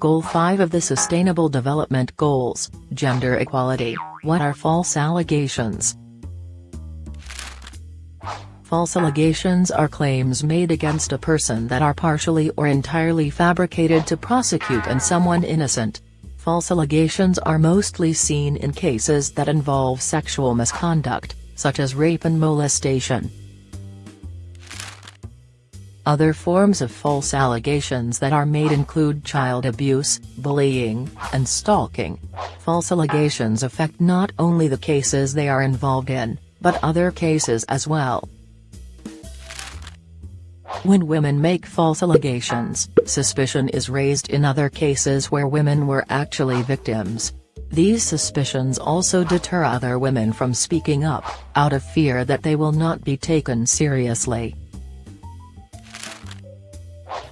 Goal 5 of the Sustainable Development Goals, Gender Equality, What are false allegations? False allegations are claims made against a person that are partially or entirely fabricated to prosecute and someone innocent. False allegations are mostly seen in cases that involve sexual misconduct, such as rape and molestation. Other forms of false allegations that are made include child abuse, bullying, and stalking. False allegations affect not only the cases they are involved in, but other cases as well. When women make false allegations, suspicion is raised in other cases where women were actually victims. These suspicions also deter other women from speaking up, out of fear that they will not be taken seriously.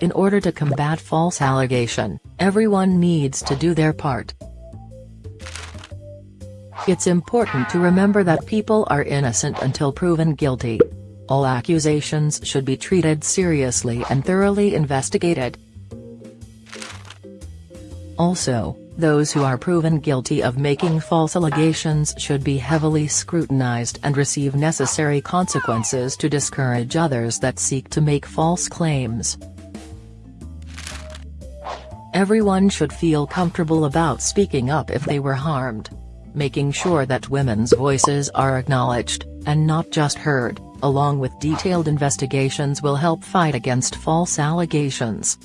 In order to combat false allegation, everyone needs to do their part. It's important to remember that people are innocent until proven guilty. All accusations should be treated seriously and thoroughly investigated. Also, those who are proven guilty of making false allegations should be heavily scrutinized and receive necessary consequences to discourage others that seek to make false claims. Everyone should feel comfortable about speaking up if they were harmed. Making sure that women's voices are acknowledged, and not just heard, along with detailed investigations will help fight against false allegations.